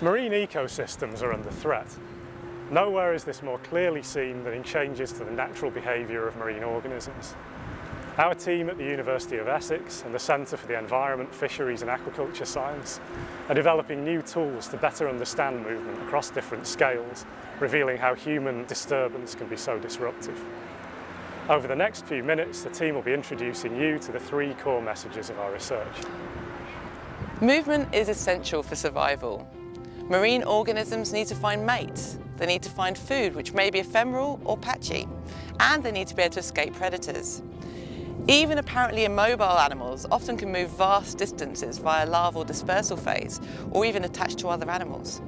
Marine ecosystems are under threat. Nowhere is this more clearly seen than in changes to the natural behaviour of marine organisms. Our team at the University of Essex and the Centre for the Environment, Fisheries and Aquaculture Science are developing new tools to better understand movement across different scales, revealing how human disturbance can be so disruptive. Over the next few minutes, the team will be introducing you to the three core messages of our research. Movement is essential for survival. Marine organisms need to find mates, they need to find food which may be ephemeral or patchy, and they need to be able to escape predators. Even apparently immobile animals often can move vast distances via larval dispersal phase or even attach to other animals.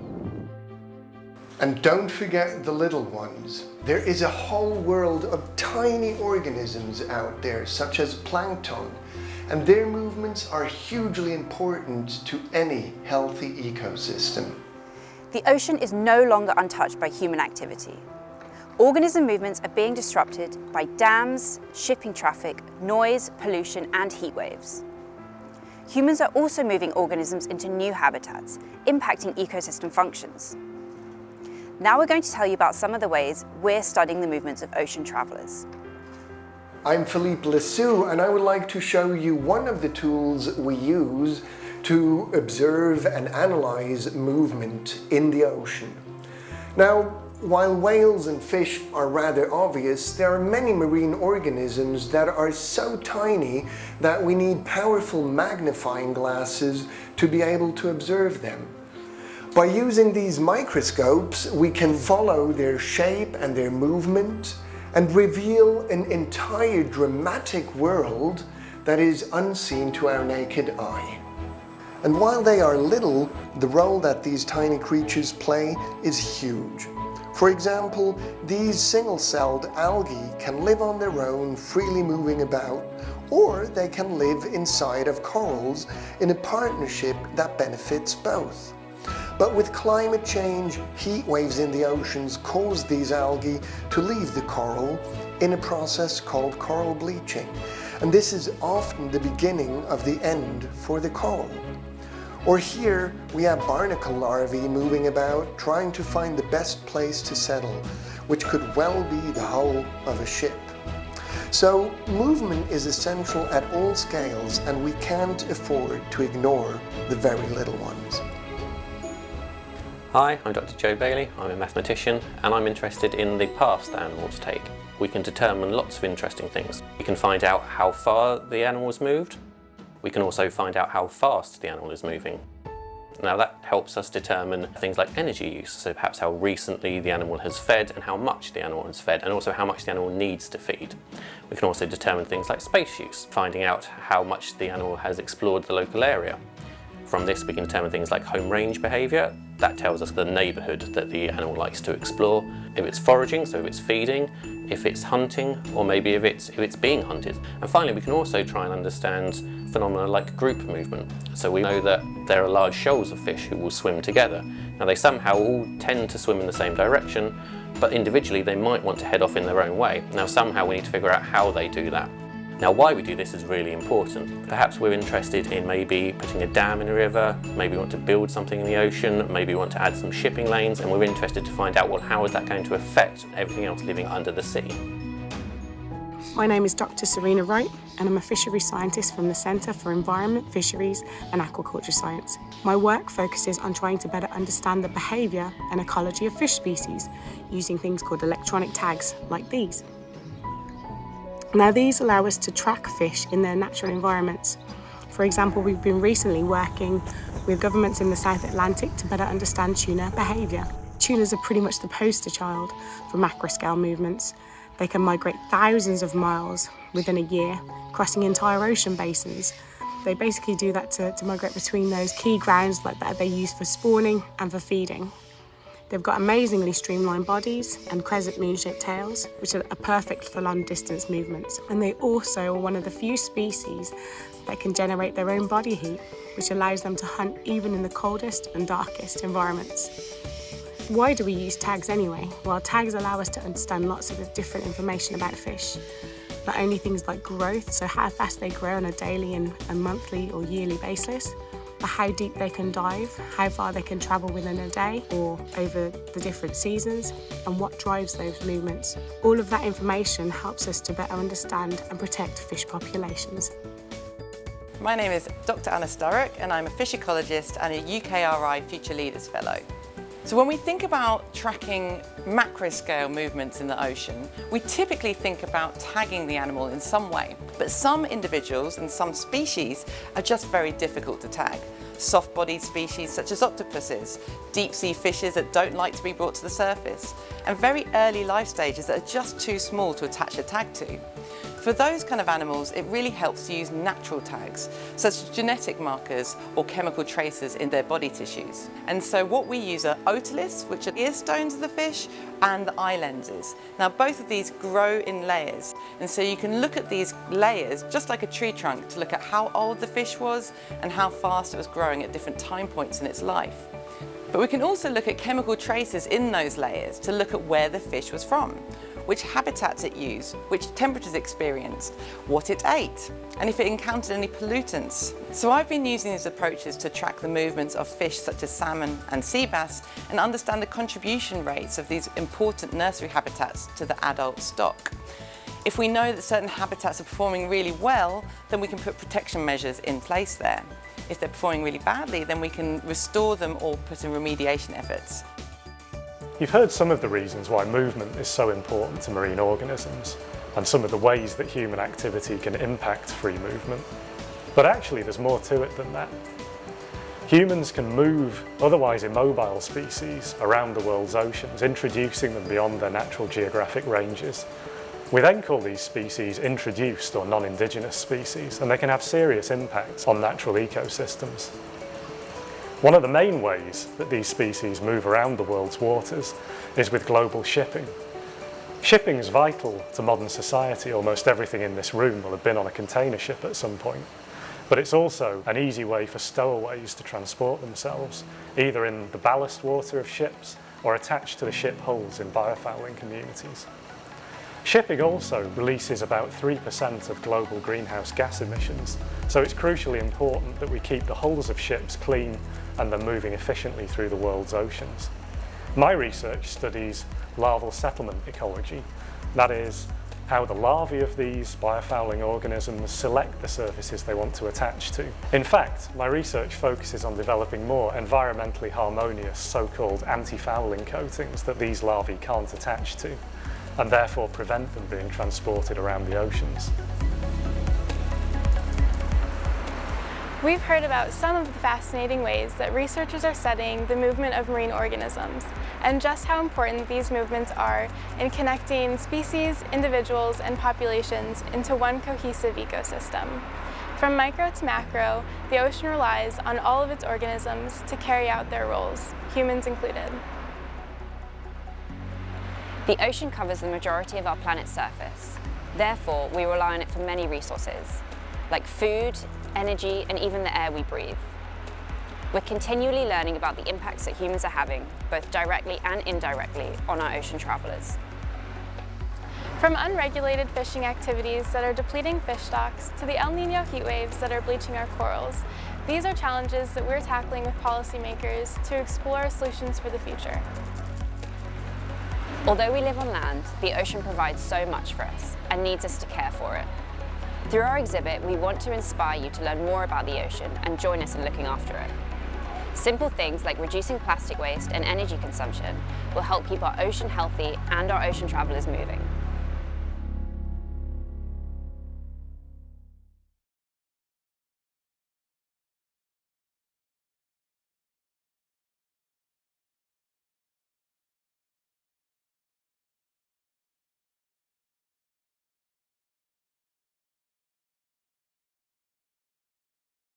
And don't forget the little ones. There is a whole world of tiny organisms out there, such as plankton, and their movements are hugely important to any healthy ecosystem. The ocean is no longer untouched by human activity. Organism movements are being disrupted by dams, shipping traffic, noise, pollution and heat waves. Humans are also moving organisms into new habitats, impacting ecosystem functions. Now we're going to tell you about some of the ways we're studying the movements of ocean travellers. I'm Philippe Laissue and I would like to show you one of the tools we use to observe and analyze movement in the ocean. Now, while whales and fish are rather obvious, there are many marine organisms that are so tiny that we need powerful magnifying glasses to be able to observe them. By using these microscopes, we can follow their shape and their movement and reveal an entire dramatic world that is unseen to our naked eye. And while they are little, the role that these tiny creatures play is huge. For example, these single-celled algae can live on their own, freely moving about, or they can live inside of corals in a partnership that benefits both. But with climate change, heat waves in the oceans cause these algae to leave the coral in a process called coral bleaching. And this is often the beginning of the end for the coral. Or here we have barnacle larvae moving about trying to find the best place to settle, which could well be the hull of a ship. So movement is essential at all scales and we can't afford to ignore the very little ones. Hi, I'm Dr Joe Bailey, I'm a mathematician and I'm interested in the paths that animals take. We can determine lots of interesting things. We can find out how far the animals moved, we can also find out how fast the animal is moving. Now that helps us determine things like energy use, so perhaps how recently the animal has fed and how much the animal has fed and also how much the animal needs to feed. We can also determine things like space use, finding out how much the animal has explored the local area. From this we can determine things like home range behaviour, that tells us the neighbourhood that the animal likes to explore. If it's foraging, so if it's feeding, if it's hunting, or maybe if it's, if it's being hunted. And finally we can also try and understand phenomena like group movement. So we know that there are large shoals of fish who will swim together. Now they somehow all tend to swim in the same direction, but individually they might want to head off in their own way. Now somehow we need to figure out how they do that. Now why we do this is really important. Perhaps we're interested in maybe putting a dam in a river, maybe we want to build something in the ocean, maybe we want to add some shipping lanes and we're interested to find out well how is that going to affect everything else living under the sea. My name is Dr Serena Wright and I'm a fishery scientist from the Centre for Environment, Fisheries and Aquaculture Science. My work focuses on trying to better understand the behaviour and ecology of fish species using things called electronic tags like these. Now these allow us to track fish in their natural environments. For example, we've been recently working with governments in the South Atlantic to better understand tuna behaviour. Tunas are pretty much the poster child for macroscale movements they can migrate thousands of miles within a year, crossing entire ocean basins. They basically do that to, to migrate between those key grounds like that they use for spawning and for feeding. They've got amazingly streamlined bodies and crescent moon-shaped tails, which are perfect for long-distance movements. And they also are one of the few species that can generate their own body heat, which allows them to hunt even in the coldest and darkest environments. Why do we use tags anyway? Well, tags allow us to understand lots of different information about fish. Not only things like growth, so how fast they grow on a daily and, and monthly or yearly basis, how deep they can dive, how far they can travel within a day or over the different seasons, and what drives those movements. All of that information helps us to better understand and protect fish populations. My name is Dr Anna Sturrock and I'm a fish ecologist and a UKRI Future Leaders Fellow. So when we think about tracking macro scale movements in the ocean, we typically think about tagging the animal in some way. But some individuals and some species are just very difficult to tag. Soft-bodied species such as octopuses, deep-sea fishes that don't like to be brought to the surface, and very early life stages that are just too small to attach a tag to. For those kind of animals, it really helps to use natural tags, such as genetic markers or chemical traces in their body tissues. And so what we use are otoliths, which are ear stones of the fish, and the eye lenses. Now both of these grow in layers, and so you can look at these layers, just like a tree trunk, to look at how old the fish was and how fast it was growing at different time points in its life. But we can also look at chemical traces in those layers to look at where the fish was from which habitats it used, which temperatures it experienced, what it ate, and if it encountered any pollutants. So I've been using these approaches to track the movements of fish such as salmon and sea bass and understand the contribution rates of these important nursery habitats to the adult stock. If we know that certain habitats are performing really well, then we can put protection measures in place there. If they're performing really badly, then we can restore them or put in remediation efforts. You've heard some of the reasons why movement is so important to marine organisms and some of the ways that human activity can impact free movement. But actually there's more to it than that. Humans can move otherwise immobile species around the world's oceans, introducing them beyond their natural geographic ranges. We then call these species introduced or non-indigenous species, and they can have serious impacts on natural ecosystems. One of the main ways that these species move around the world's waters is with global shipping. Shipping is vital to modern society. Almost everything in this room will have been on a container ship at some point. But it's also an easy way for stowaways to transport themselves, either in the ballast water of ships or attached to the ship hulls in biofouling communities. Shipping also releases about 3% of global greenhouse gas emissions, so it's crucially important that we keep the hulls of ships clean and they're moving efficiently through the world's oceans. My research studies larval settlement ecology, that is, how the larvae of these biofouling organisms select the surfaces they want to attach to. In fact, my research focuses on developing more environmentally harmonious so-called anti-fouling coatings that these larvae can't attach to, and therefore prevent them being transported around the oceans. We've heard about some of the fascinating ways that researchers are studying the movement of marine organisms and just how important these movements are in connecting species, individuals, and populations into one cohesive ecosystem. From micro to macro, the ocean relies on all of its organisms to carry out their roles, humans included. The ocean covers the majority of our planet's surface. Therefore, we rely on it for many resources, like food, energy, and even the air we breathe. We're continually learning about the impacts that humans are having, both directly and indirectly, on our ocean travellers. From unregulated fishing activities that are depleting fish stocks to the El Nino heat waves that are bleaching our corals, these are challenges that we're tackling with policymakers to explore solutions for the future. Although we live on land, the ocean provides so much for us and needs us to care for it. Through our exhibit, we want to inspire you to learn more about the ocean and join us in looking after it. Simple things like reducing plastic waste and energy consumption will help keep our ocean healthy and our ocean travellers moving.